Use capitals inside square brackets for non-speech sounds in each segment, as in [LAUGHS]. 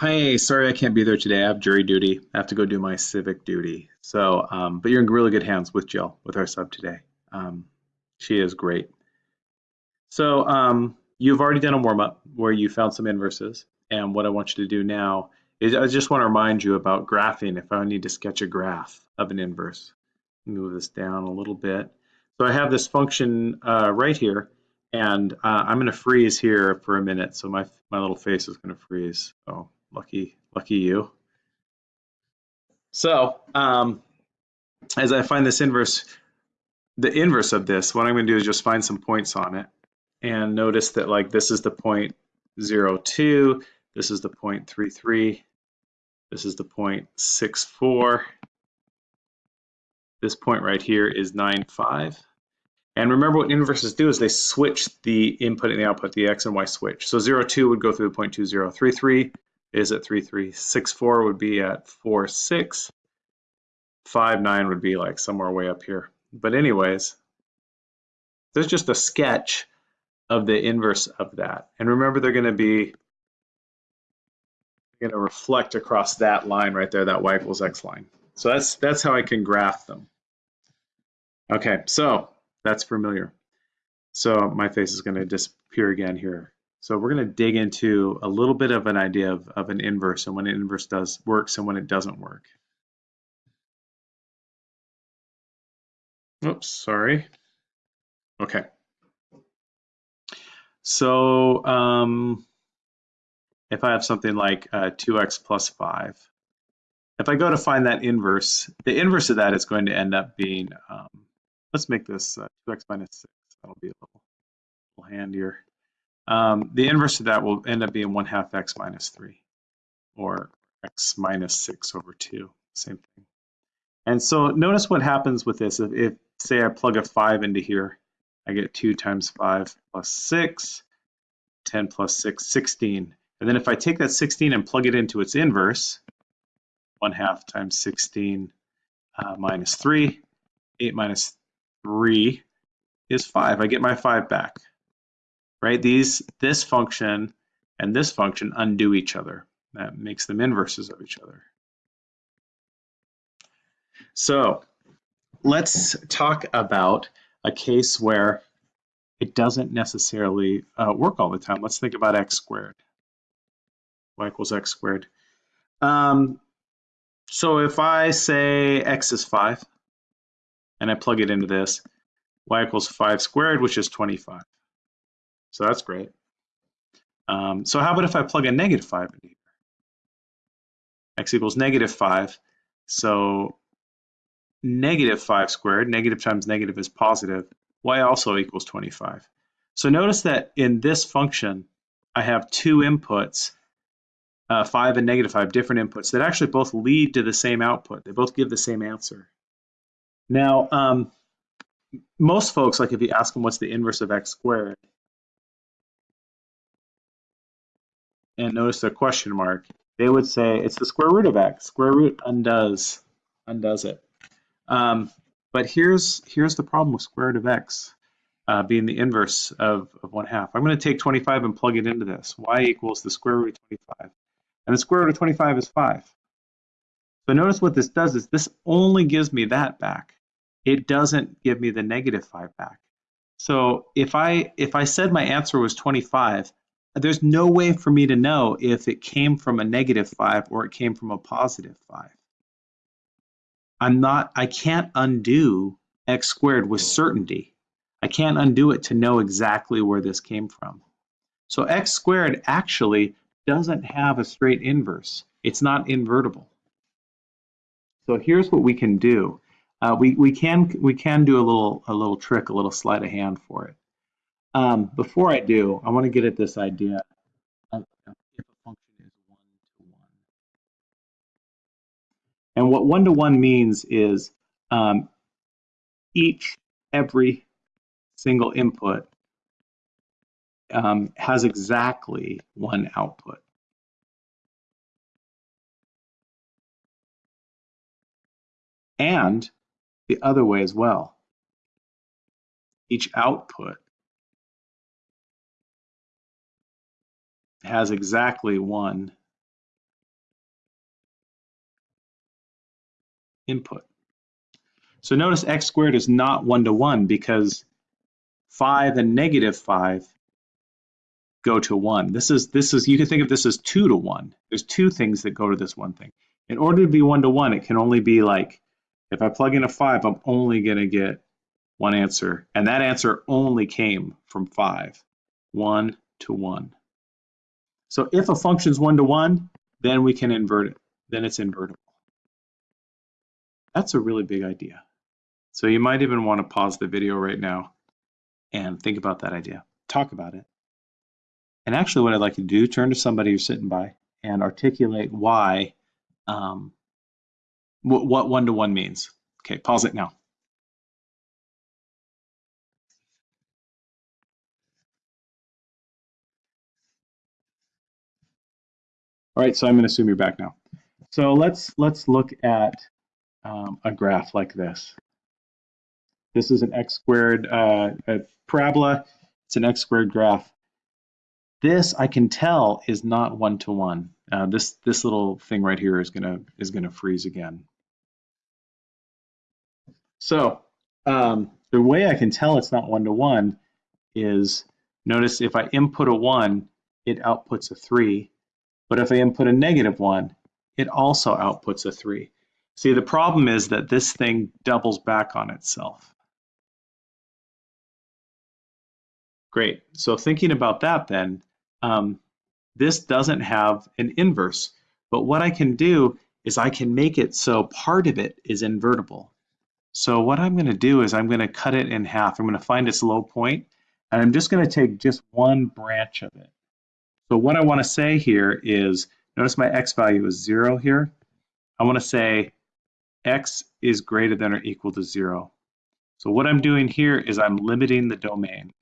Hi, sorry I can't be there today. I have jury duty. I have to go do my civic duty. So, um, but you're in really good hands with Jill, with our sub today. Um, she is great. So, um, you've already done a warm up where you found some inverses. And what I want you to do now is I just want to remind you about graphing if I need to sketch a graph of an inverse. Move this down a little bit. So I have this function uh, right here and uh, I'm going to freeze here for a minute. So my, my little face is going to freeze. Oh, lucky, lucky you. So um, as I find this inverse, the inverse of this, what I'm going to do is just find some points on it and notice that like this is the point zero two, this is the point three three, this is the point six four, this point right here is nine five. And remember what inverses do is they switch the input and the output, the x and y switch. So 0, 2 would go through the point 2, 0. 3, 3 is at 3, 3. 6, 4 would be at 4, 6. 5, 9 would be like somewhere way up here. But anyways, there's just a sketch of the inverse of that. And remember they're going to be going to reflect across that line right there, that y equals x line. So that's that's how I can graph them. Okay, so that's familiar. So my face is going to disappear again here. So we're going to dig into a little bit of an idea of, of an inverse and when an inverse does works and when it doesn't work. Oops, sorry. Okay. So um, if I have something like uh, 2x plus 5, if I go to find that inverse, the inverse of that is going to end up being um, let's make this uh, 2x minus 6. That'll be a little, little handier. Um, the inverse of that will end up being 1 half x minus 3, or x minus 6 over 2, same thing. And so notice what happens with this. If, if, say I plug a 5 into here, I get 2 times 5 plus 6, 10 plus 6, 16. And then if I take that 16 and plug it into its inverse, 1 half times 16 uh, minus 3, 8 minus 3 is 5. I get my 5 back. Right? These this function and this function undo each other. That makes them inverses of each other. So let's talk about a case where it doesn't necessarily uh, work all the time. Let's think about x squared. y equals x squared. Um, so if I say x is 5, and I plug it into this, y equals 5 squared, which is 25. So that's great. Um, so how about if I plug a negative 5 in here? x equals negative 5. So negative 5 squared, negative times negative is positive, y also equals 25. So notice that in this function, I have two inputs, uh, 5 and negative 5, different inputs that actually both lead to the same output. They both give the same answer. Now, um, most folks, like if you ask them what's the inverse of x squared, and notice the question mark, they would say it's the square root of x. Square root undoes undoes it. Um, but here's here's the problem with square root of x uh, being the inverse of, of 1 half. I'm going to take 25 and plug it into this. y equals the square root of 25. And the square root of 25 is 5. So notice what this does is this only gives me that back it doesn't give me the negative 5 back. So if I if I said my answer was 25, there's no way for me to know if it came from a negative 5 or it came from a positive 5. I'm not I can't undo x squared with certainty. I can't undo it to know exactly where this came from. So x squared actually doesn't have a straight inverse. It's not invertible. So here's what we can do. Uh, we, we can we can do a little a little trick, a little sleight of hand for it. Um, before I do, I want to get at this idea of if a function is one to one. And what one to one means is um, each every single input um, has exactly one output. And the other way as well. Each output has exactly one input. So notice x squared is not one-to-one because 5 and negative 5 go to 1. This is, this is, you can think of this as 2 to 1. There's two things that go to this one thing. In order to be 1 to 1, it can only be like, if I plug in a 5, I'm only going to get one answer. And that answer only came from 5. 1 to 1. So if a function is one to one, then we can invert it. Then it's invertible. That's a really big idea. So you might even want to pause the video right now and think about that idea. Talk about it. And actually what I'd like you to do, turn to somebody who's sitting by and articulate why, um, what one-to-one -one means. Okay, pause it now. All right, so I'm going to assume you're back now. So let's let's look at um, a graph like this. This is an x squared uh, parabola. It's an x squared graph. This I can tell is not one to one. Uh, this this little thing right here is gonna is gonna freeze again. So um, the way I can tell it's not one to one is notice if I input a one, it outputs a three. But if I input a negative one, it also outputs a three. See, the problem is that this thing doubles back on itself. Great, so thinking about that then, um, this doesn't have an inverse, but what I can do is I can make it so part of it is invertible. So what I'm gonna do is I'm gonna cut it in half. I'm gonna find its low point, and I'm just gonna take just one branch of it. So what I want to say here is, notice my x value is 0 here. I want to say x is greater than or equal to 0. So what I'm doing here is I'm limiting the domain.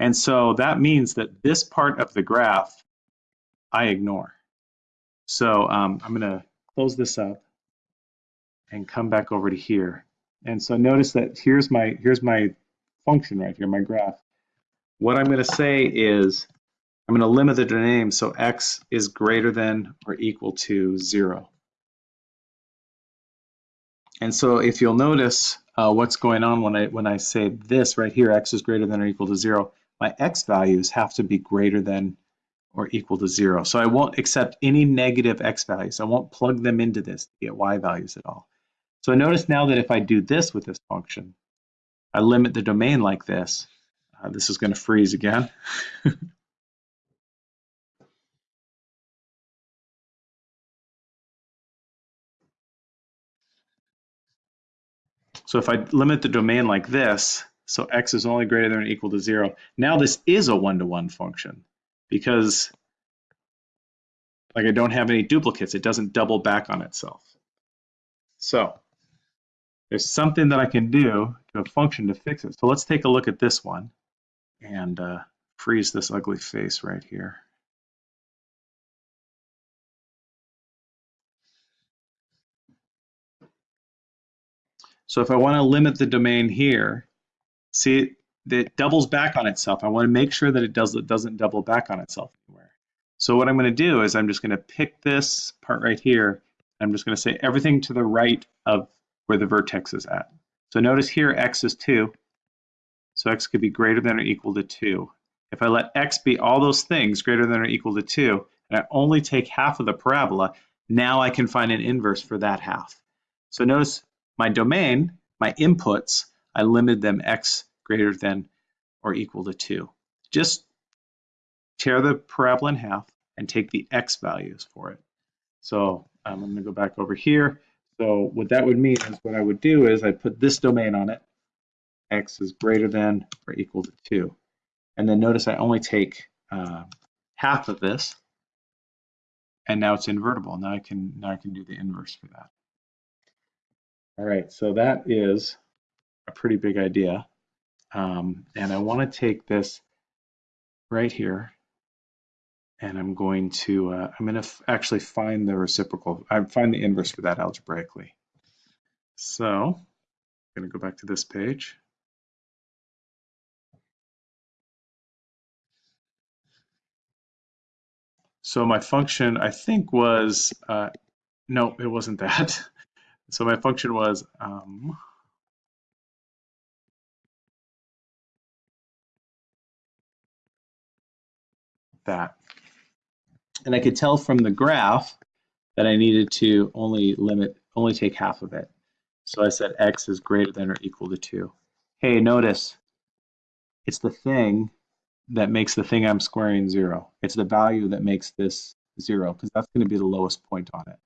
And so that means that this part of the graph I ignore. So um, I'm going to close this up and come back over to here. And so notice that here's my here's my function right here, my graph. What I'm going to say is I'm going to limit the domain so x is greater than or equal to 0. And so if you'll notice uh, what's going on when I when I say this right here, x is greater than or equal to 0, my x values have to be greater than or equal to 0. So I won't accept any negative x values. I won't plug them into this to get y values at all. So notice now that if I do this with this function, I limit the domain like this, uh, this is going to freeze again. [LAUGHS] so if I limit the domain like this, so x is only greater than or equal to 0, now this is a one-to-one -one function because like I don't have any duplicates. It doesn't double back on itself. So there's something that I can do to a function to fix it. So let's take a look at this one and uh, freeze this ugly face right here. So if I want to limit the domain here, see it doubles back on itself. I want to make sure that it does it doesn't double back on itself anywhere. So what I'm going to do is I'm just going to pick this part right here. I'm just going to say everything to the right of where the vertex is at. So notice here x is 2, so x could be greater than or equal to 2. If I let x be all those things greater than or equal to 2, and I only take half of the parabola, now I can find an inverse for that half. So notice my domain, my inputs, I limited them x greater than or equal to 2. Just tear the parabola in half and take the x values for it. So um, I'm going to go back over here. So what that would mean is what I would do is I'd put this domain on it, x is greater than or equal to 2. And then notice I only take uh, half of this, and now it's invertible. Now I can now I can do the inverse for that. All right, so that is a pretty big idea. Um, and I want to take this right here and I'm going to, uh, I'm going to actually find the reciprocal, I find the inverse for that algebraically. So I'm going to go back to this page. So my function, I think, was, uh, no, it wasn't that. [LAUGHS] So my function was, um, that. And I could tell from the graph that I needed to only limit, only take half of it. So I said x is greater than or equal to 2. Hey, notice it's the thing that makes the thing I'm squaring 0. It's the value that makes this 0 because that's going to be the lowest point on it.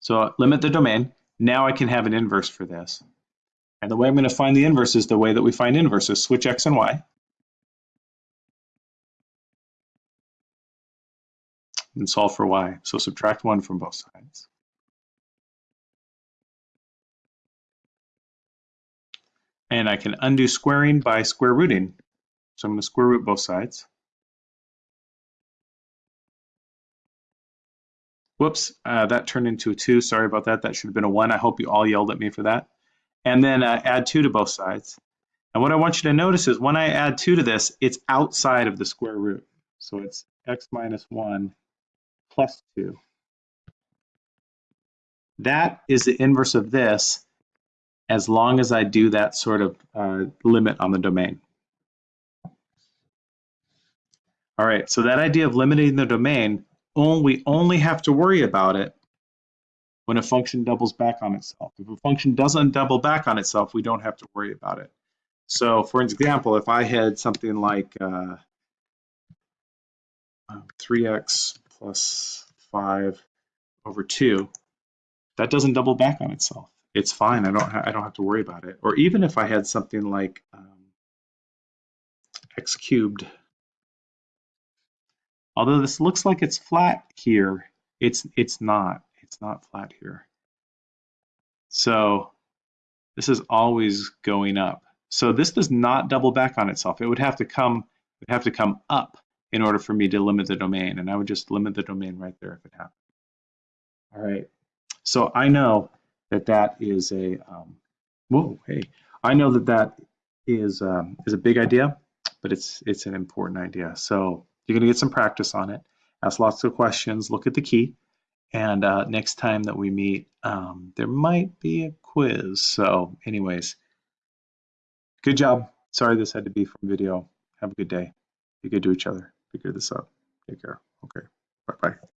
So limit the domain. Now I can have an inverse for this. And the way I'm going to find the inverse is the way that we find inverses. Switch x and y. and solve for y. So subtract 1 from both sides. And I can undo squaring by square rooting. So I'm going to square root both sides. Whoops, uh, that turned into a 2. Sorry about that. That should have been a 1. I hope you all yelled at me for that. And then uh, add 2 to both sides. And what I want you to notice is when I add 2 to this, it's outside of the square root. So it's x minus 1 plus 2. That is the inverse of this as long as I do that sort of uh, limit on the domain. All right, so that idea of limiting the domain, only, we only have to worry about it when a function doubles back on itself. If a function doesn't double back on itself, we don't have to worry about it. So for example, if I had something like uh, 3x plus 5 over 2, that doesn't double back on itself. It's fine. I don't I don't have to worry about it. Or even if I had something like um, x cubed, although this looks like it's flat here, it's it's not. It's not flat here. So this is always going up. So this does not double back on itself. It would have to come would have to come up in order for me to limit the domain. And I would just limit the domain right there if it happened. All right. So I know that that is a, um, whoa, hey, I know that that is, um, is a big idea, but it's, it's an important idea. So you're gonna get some practice on it, ask lots of questions, look at the key, and uh, next time that we meet, um, there might be a quiz. So anyways, good job. Sorry this had to be from video. Have a good day. Be good to each other figure this out. Take care. Okay. Bye bye.